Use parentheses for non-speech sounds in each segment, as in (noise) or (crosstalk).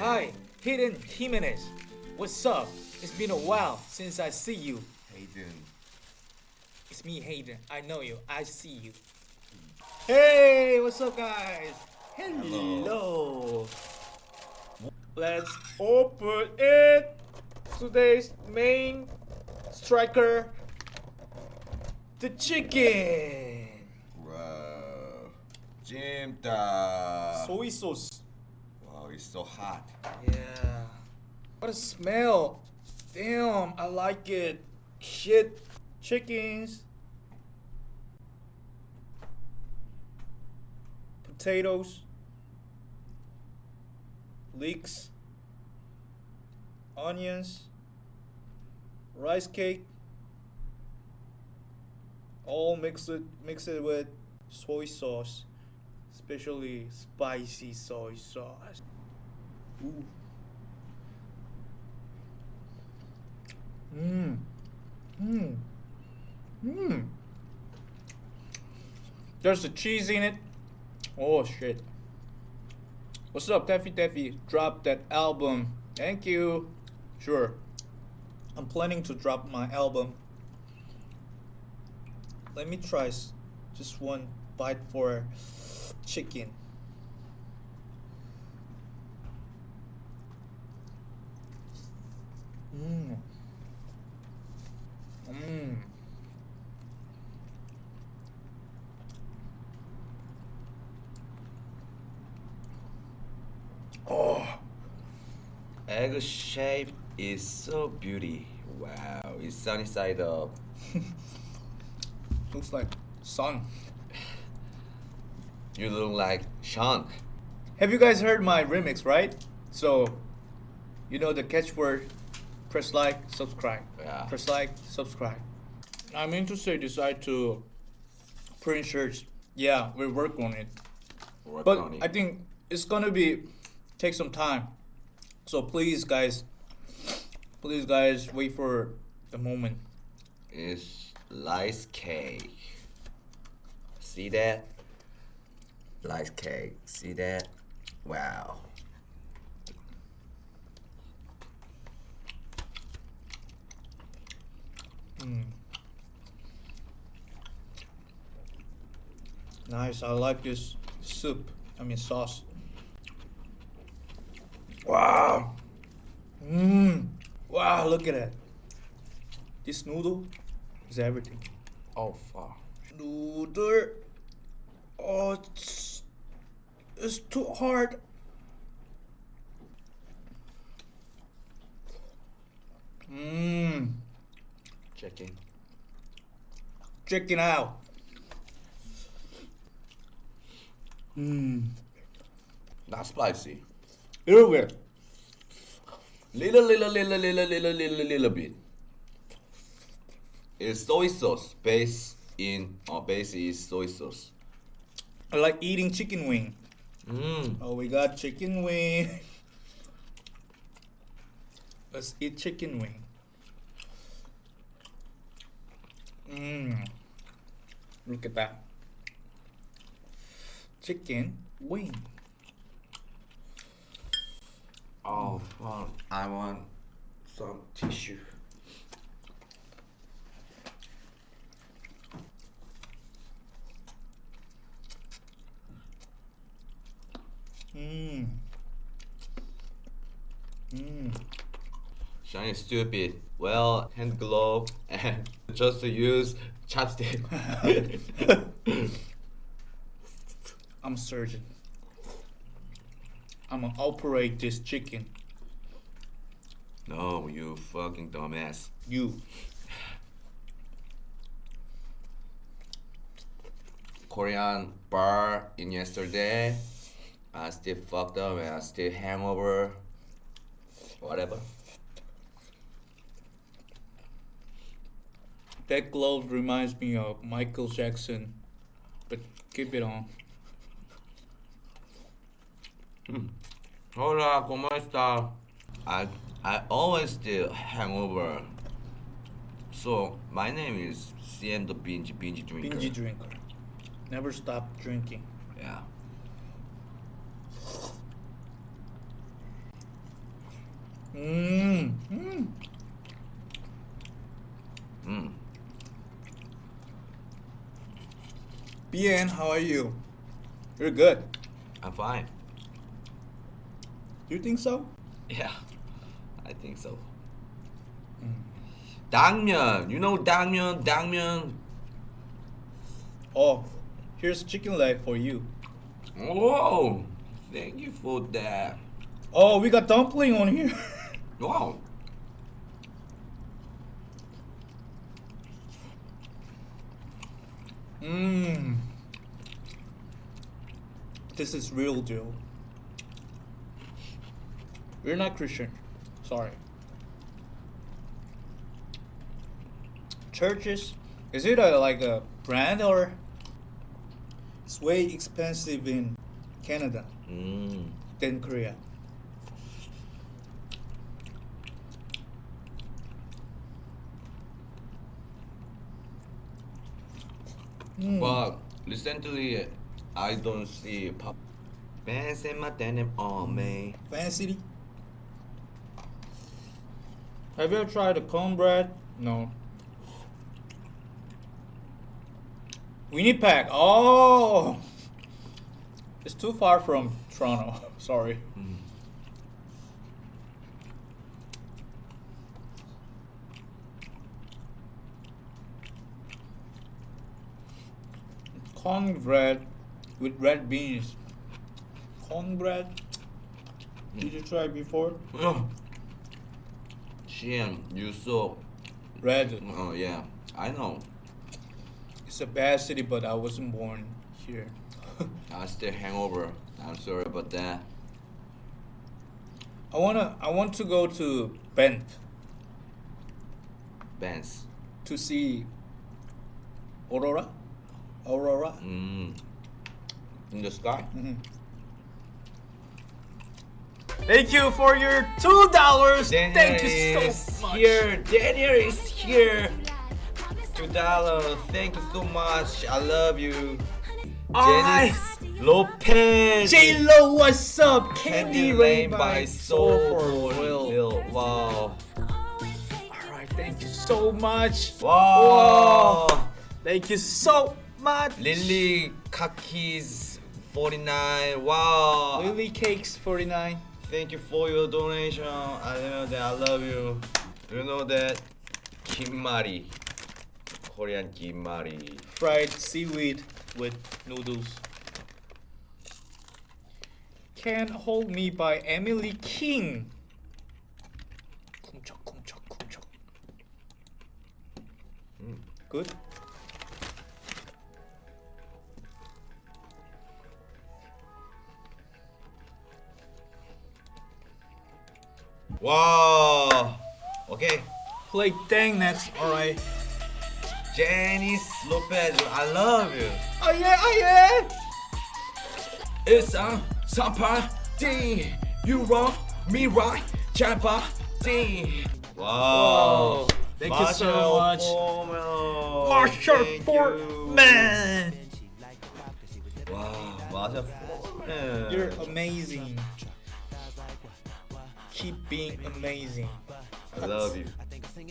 Hi, Hayden Jimenez. What's up? It's been a while since I see you. Hayden. It's me, Hayden. I know you. I see you. Hey, what's up, guys? Hello. Let's open it. Today's main striker, the chicken. Wow. Jjimdak. Soy sauce. It's so hot. Yeah. What a smell. Damn, I like it. Shit. Chickens. Potatoes. Leeks. Onions. Rice cake. All mixed it, mix it with soy sauce. Especially spicy soy sauce. Mmm. Mmm. Mmm. There's the cheese in it. Oh shit. What's up, Taffy Taffy? Drop that album. Thank you. Sure. I'm planning to drop my album. Let me try just one bite for chicken. Mmm. Oh. Egg shape is so beauty. Wow, it's sunny side up. (laughs) Looks like sun. You look like Sean. Have you guys heard my remix, right? So, you know the catchword press like, subscribe. Yeah. Press like, subscribe. I'm interested decide to print shirts. Yeah, we work on it. Work But on it. I think it's gonna be take some time. So please guys please guys wait for the moment. It's rice cake. See that? Rice cake. See that? Wow. Mm. Nice, I like this soup. I mean sauce. Wow. Mmm. Wow, look at that. This noodle is everything. Oh fuck. Noodle. Oh, it's, it's too hard. Mmm. Chicken. Chicken out. Mmm. Not spicy. Little bit. Little, little, little, little, little, little, little bit. It's soy sauce. Base in oh, or base is soy sauce. I like eating chicken wing. Mmm. Oh, we got chicken wing. (laughs) Let's eat chicken wing. Mmm. Look at that. Chicken wing. Oh fuck. I want some tissue. Mmm. Mmm. Is stupid. Well, hand glove and (laughs) just to use chopstick. (laughs) I'm surgeon. I'm gonna operate this chicken. no, you fucking dumbass. You. Korean bar in yesterday. I still fucked up and I still hangover. Whatever. That glove reminds me of Michael Jackson, but keep it on. Hmm. Hola, ¿cómo está? I I always still hangover. So my name is CM the binge binge drinker. Binge drinker. Never stop drinking. Yeah. Mmm. Mmm. Mm. Bien, how are you? You're good. I'm fine. You think so? Yeah, I think so. Mm. Dangmyeon, you know Dangmyeon, Dangmyeon. Oh, here's chicken leg for you. Whoa, thank you for that. Oh, we got dumpling on here. (laughs) Wow. Mmm. This is real deal. We're not Christian. Sorry. Church's, is it a, like a brand or? It's way expensive in Canada Mm. than Korea. Mm. But recently, I don't see pop. Fancy my denim on me. Fancy? Have you ever tried the cornbread? No. Winnipeg. Oh, it's too far from Toronto. (laughs) Sorry. Mm. Cornbread with red beans. Cornbread. Did you try before? Oh. Shit, you so. Red. Oh yeah, I know. It's a bad city, but I wasn't born here. (laughs) I still hangover. I'm sorry about that. I wanna. I want to go to Banff Benz. to see Aurora. Aurora. Mm. In the sky. Mhm. Thank you for your two dollars. Thank you so much. here. Daniel is here. Two dollars. Thank you so much. I love you. Janice Lopez. J Lo, what's up? Candy Candy Rain by Soul for Real. Will. Wow. Alright, thank you so much. Wow. Whoa. Thank you so much. Lily Kakis 49. Wow. Lily Cakes 49. Thank you for your donation. I know that I love you. You know that Kimari. Korean kimari. Fried seaweed with noodles. Can't Hold Me by Emily King. Mm. Good. Wow. Okay. Play dang that's alright. Janice Lopez, I love you. Oh yeah, oh yeah. It's a somebody. You wrong, me right. Champa-D. Wow. Whoa. Thank you so Marshall much. Foreman. Marshall. Foreman. Wow, Marshall Foreman. You're amazing. Keep being amazing. I love you.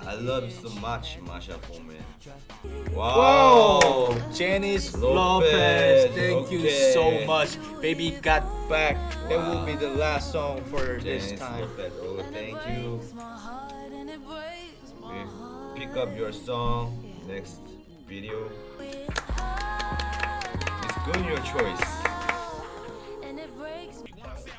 I love you so much, Masha Foreman. Wow, Wow. Janice Lopez, Lopez, thank you so much. Baby got back. That will be the last song for this time. Lopez, oh, thank you. We pick up your song next video. It's good your choice.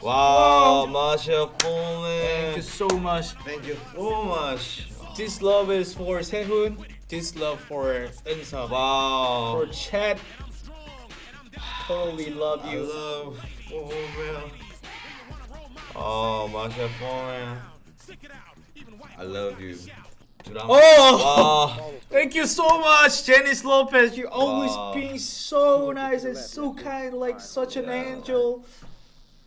Wow, Masha Foreman. Thank you so much. Thank you so much. This love is for Sehun. This love for Eunseop. Wow. For Chat. Totally love I you. love Foreman. Oh, Masha Foreman. I love you. Oh! Wow. Thank you so much, Janice Lopez. You're always Wow. being so nice and so kind, like such an Yeah. angel.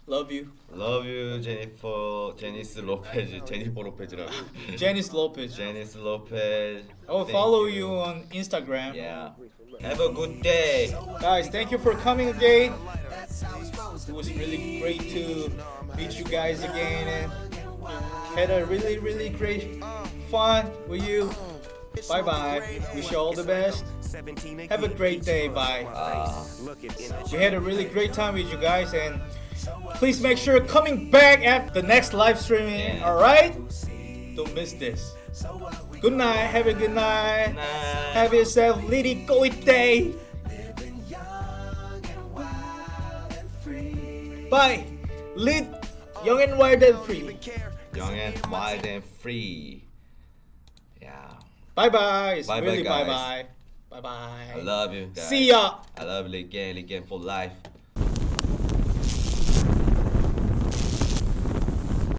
Love you. Love you, Jennifer. Janice Lopez. Jennifer Lopez라고. (laughs) Janice Lopez. Janice Lopez. I will follow you on Instagram. Yeah. Have a good day. Guys, thank you for coming again. It was really great to meet you guys again and Had a really, really great fun with you. Bye bye. Wish you all the best. Have a great day. Bye. Uh, We had a really great time with you guys and please make sure coming back at the next live streaming. Alright? Don't miss this. Good night. Have a good night. nah. Have yourself really good day. Bye. Lead young and wild and free. Young and wild and free. Yeah. Bye bye. It's Bye bye, really bye bye. Bye bye. I love you guys. See ya. I love you again, again for life.